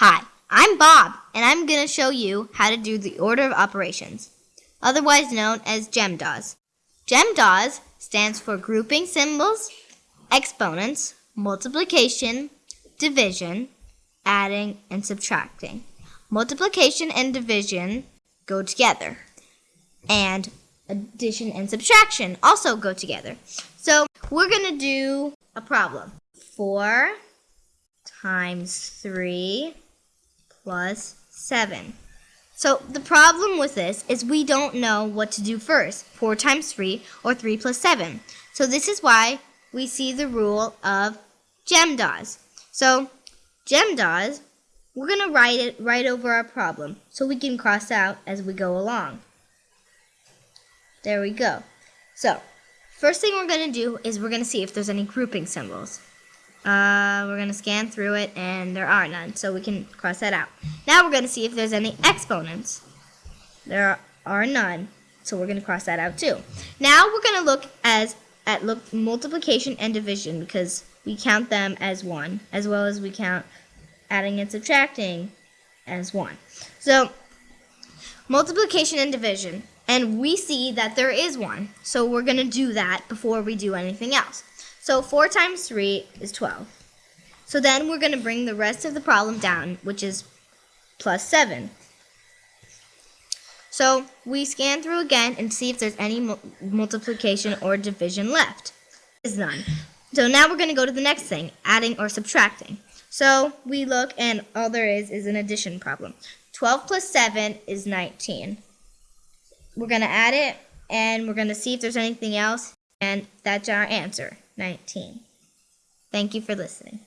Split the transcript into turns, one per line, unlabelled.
Hi, I'm Bob, and I'm going to show you how to do the order of operations, otherwise known as GEMDAS. GEMDAS stands for grouping symbols, exponents, multiplication, division, adding, and subtracting. Multiplication and division go together, and addition and subtraction also go together. So we're going to do a problem. 4 times 3 plus 7. So the problem with this is we don't know what to do first, 4 times 3 or 3 plus 7. So this is why we see the rule of GEMDAS. So GEMDAS, we're going to write it right over our problem so we can cross out as we go along. There we go. So first thing we're going to do is we're going to see if there's any grouping symbols. Uh, we're going to scan through it, and there are none, so we can cross that out. Now we're going to see if there's any exponents. There are none, so we're going to cross that out too. Now we're going to look as at look multiplication and division because we count them as one, as well as we count adding and subtracting as one. So multiplication and division, and we see that there is one, so we're going to do that before we do anything else. So 4 times 3 is 12. So then we're going to bring the rest of the problem down, which is plus 7. So we scan through again and see if there's any mu multiplication or division left. There's none. So now we're going to go to the next thing, adding or subtracting. So we look and all there is is an addition problem. 12 plus 7 is 19. We're going to add it and we're going to see if there's anything else and that's our answer. 19. Thank you for listening.